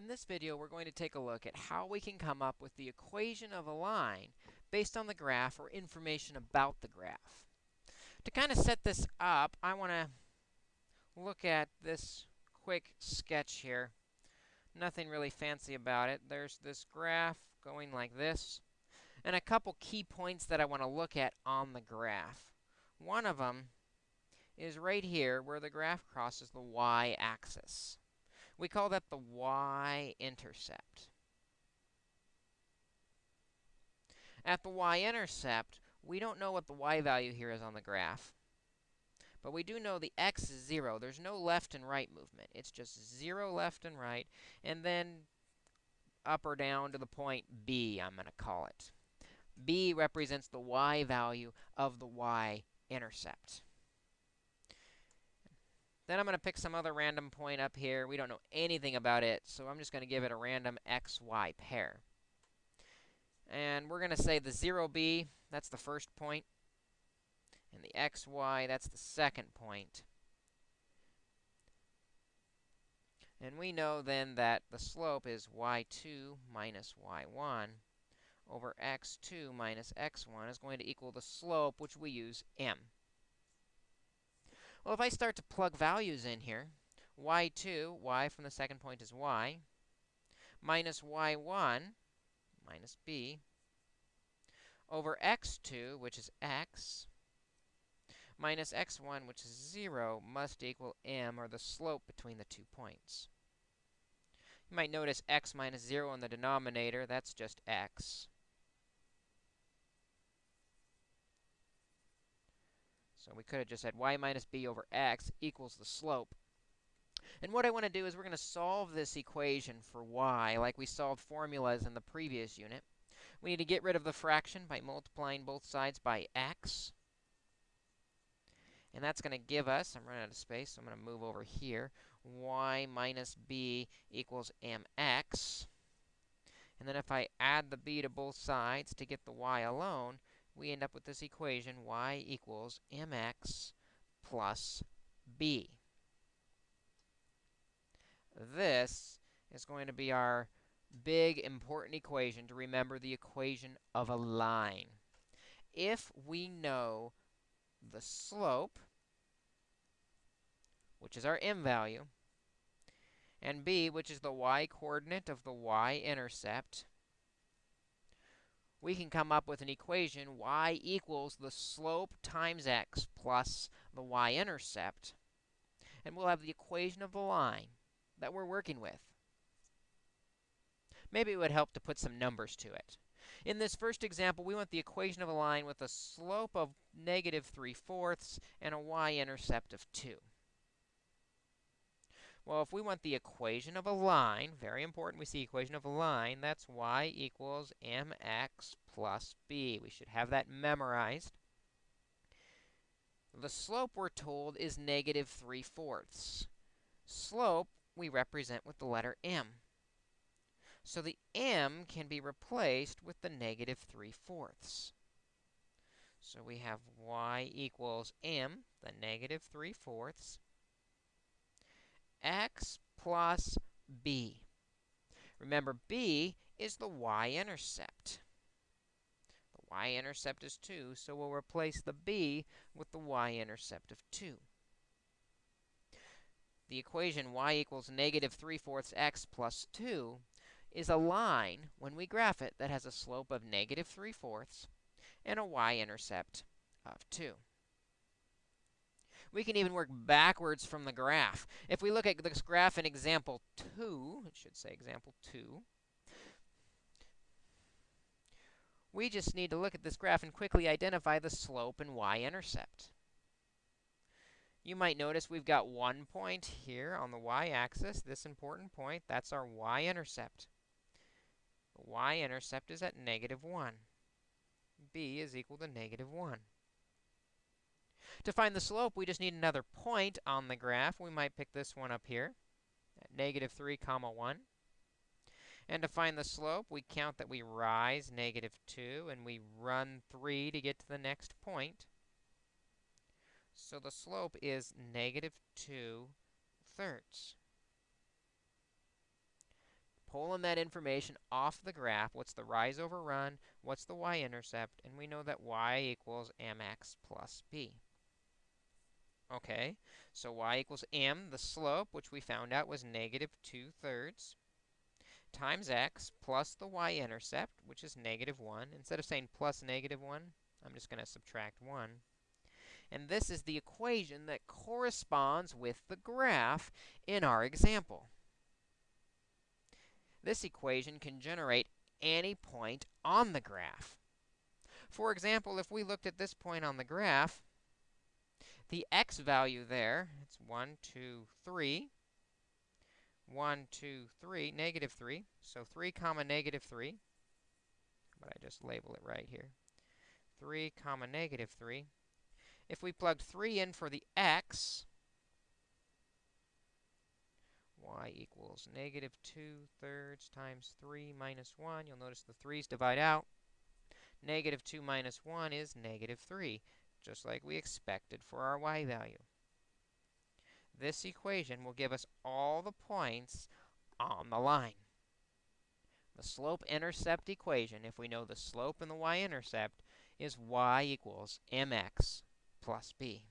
In this video, we're going to take a look at how we can come up with the equation of a line based on the graph or information about the graph. To kind of set this up, I want to look at this quick sketch here. Nothing really fancy about it. There's this graph going like this, and a couple key points that I want to look at on the graph. One of them is right here where the graph crosses the y-axis. We call that the y-intercept. At the y-intercept, we don't know what the y value here is on the graph. But we do know the x is 0. There's no left and right movement. It's just 0 left and right, and then up or down to the point B, I'm going to call it. B represents the y value of the y-intercept. Then I'm going to pick some other random point up here. We don't know anything about it, so I'm just going to give it a random xy pair. And we're going to say the 0b, that's the first point, and the xy, that's the second point. And we know then that the slope is y2 minus y1 over x2 minus x1 is going to equal the slope, which we use m. Well, if I start to plug values in here, y2, y from the second point is y, minus y1, minus b, over x2, which is x, minus x1, which is 0, must equal m, or the slope between the two points. You might notice x minus 0 in the denominator. That's just x. So we could have just said y minus b over x equals the slope. And what I want to do is we're going to solve this equation for y like we solved formulas in the previous unit. We need to get rid of the fraction by multiplying both sides by x. And that's going to give us, I'm running out of space, so I'm going to move over here, y minus b equals mx. And then if I add the b to both sides to get the y alone, we end up with this equation, y equals mx plus b. This is going to be our big, important equation to remember the equation of a line. If we know the slope, which is our m value, and b, which is the y-coordinate of the y-intercept, we can come up with an equation y equals the slope times x plus the y-intercept. And we'll have the equation of the line that we're working with. Maybe it would help to put some numbers to it. In this first example, we want the equation of a line with a slope of negative 3 fourths and a y-intercept of 2. Well, if we want the equation of a line, very important, we see equation of a line, that's y equals mx plus b. We should have that memorized. The slope, we're told, is negative 3 fourths. Slope, we represent with the letter m. So the m can be replaced with the negative 3 fourths. So we have y equals m, the negative 3 fourths, x plus b. Remember, b is the y-intercept. The y-intercept is 2, so we'll replace the b with the y-intercept of 2. The equation y equals negative 3 fourths x plus 2 is a line, when we graph it, that has a slope of negative 3 fourths and a y-intercept of 2. We can even work backwards from the graph. If we look at this graph in example 2, it should say example 2, we just need to look at this graph and quickly identify the slope and y-intercept. You might notice we've got one point here on the y-axis, this important point, that's our y-intercept. The y-intercept is at negative 1. b is equal to negative 1. To find the slope, we just need another point on the graph. We might pick this one up here at negative 3 comma 1. And to find the slope, we count that we rise negative 2, and we run 3 to get to the next point. So the slope is negative 2 thirds. pulling that information off the graph. What's the rise over run? What's the y-intercept? And we know that y equals mx plus b. Okay, so y equals m, the slope, which we found out was negative 2 thirds, times x plus the y-intercept, which is negative 1. Instead of saying plus negative 1, I'm just going to subtract 1. And this is the equation that corresponds with the graph in our example. This equation can generate any point on the graph. For example, if we looked at this point on the graph, the x value there, it's 1, 2, 3, 1, 2, 3, negative 3. So 3 comma negative 3. But I just label it right here. 3 comma negative 3. If we plugged 3 in for the x, y equals negative 2 thirds times 3 minus 1. You'll notice the 3's divide out. Negative 2 minus 1 is negative 3, just like we expected for our y value. This equation will give us all the points on the line. The slope-intercept equation, if we know the slope and the y-intercept, is y equals mx plus b.